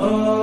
Oh.